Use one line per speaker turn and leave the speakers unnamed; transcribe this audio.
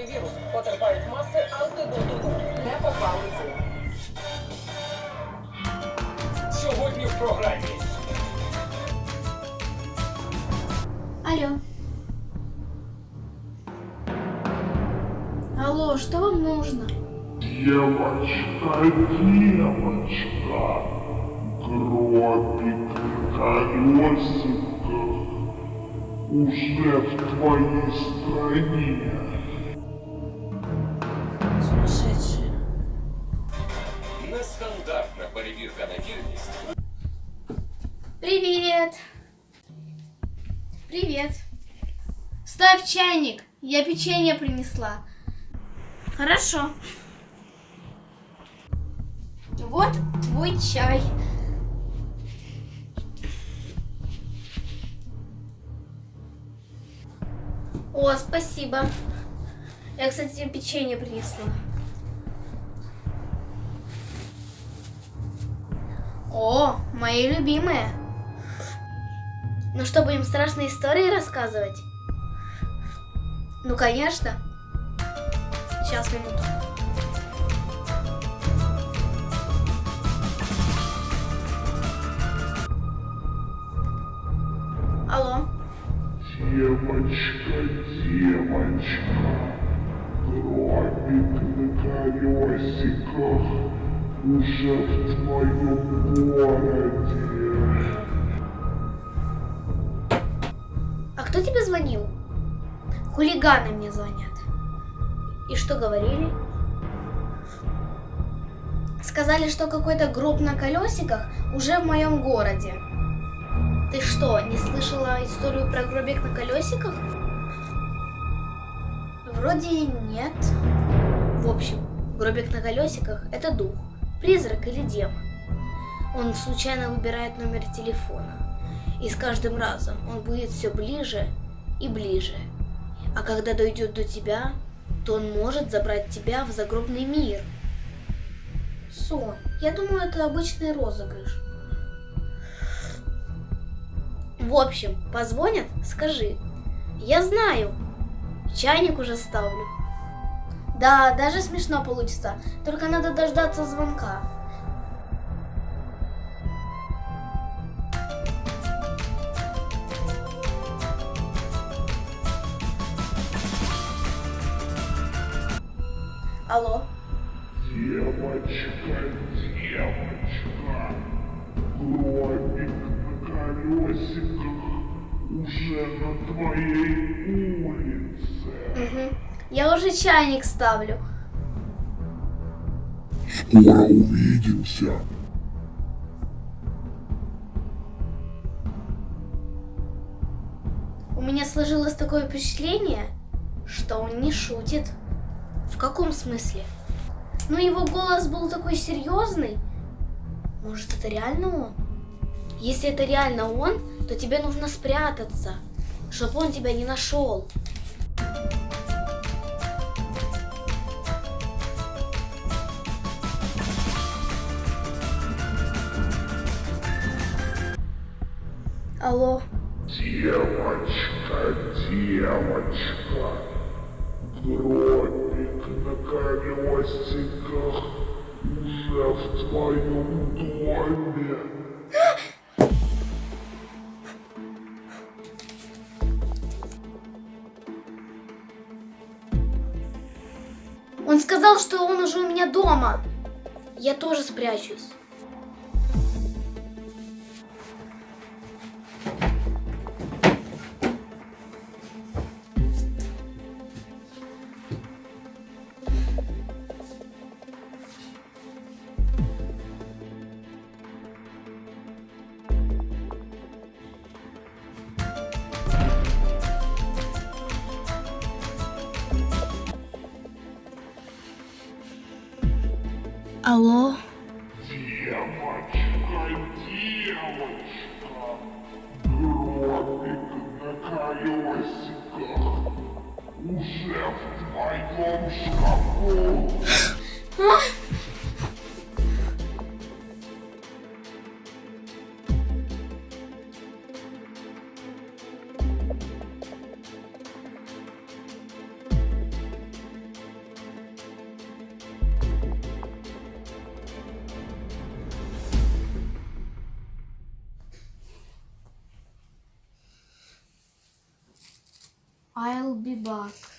Даний вірус потерпають маси антидоту. Не попалися. Сьогодні в програмі.
Алло. Алло, что вам нужно?
Девочка, девочка, гробик на колесиках уже в твоей стране.
Привет. Привет. Ставь чайник. Я печенье принесла. Хорошо. Вот твой чай. О, спасибо. Я, кстати, печенье принесла. О, мои любимые. Ну что, будем страшные истории рассказывать? Ну, конечно. Сейчас, минуту. Алло.
Девочка, девочка, гробик на колесиках уже в твоем городе.
А кто тебе звонил? Хулиганы мне звонят. И что говорили? Сказали, что какой-то гроб на колесиках уже в моем городе. Ты что, не слышала историю про гробик на колесиках? Вроде нет. В общем, гробик на колесиках – это дух, призрак или демон. Он случайно выбирает номер телефона. И с каждым разом он будет все ближе и ближе. А когда дойдет до тебя, то он может забрать тебя в загробный мир. Сон. Я думаю, это обычный розыгрыш. В общем, позвонят, скажи. Я знаю. Чайник уже ставлю. Да, даже смешно получится. Только надо дождаться звонка. Алло.
Девочка, девочка, гробик на колесиках уже на твоей улице.
Я уже чайник ставлю.
Скоро увидимся.
У меня сложилось такое впечатление, что он не шутит. В каком смысле? Ну, его голос был такой серьезный. Может, это реально он? Если это реально он, то тебе нужно спрятаться, чтобы он тебя не нашел. Алло.
Девочка, девочка, гробик на колесиках уже в твоем доме.
Он сказал, что он уже у меня дома. Я тоже спрячусь. Алло.
Девочка, девочка, гробик на колесиках уже в твоем шкафу.
I'll be back.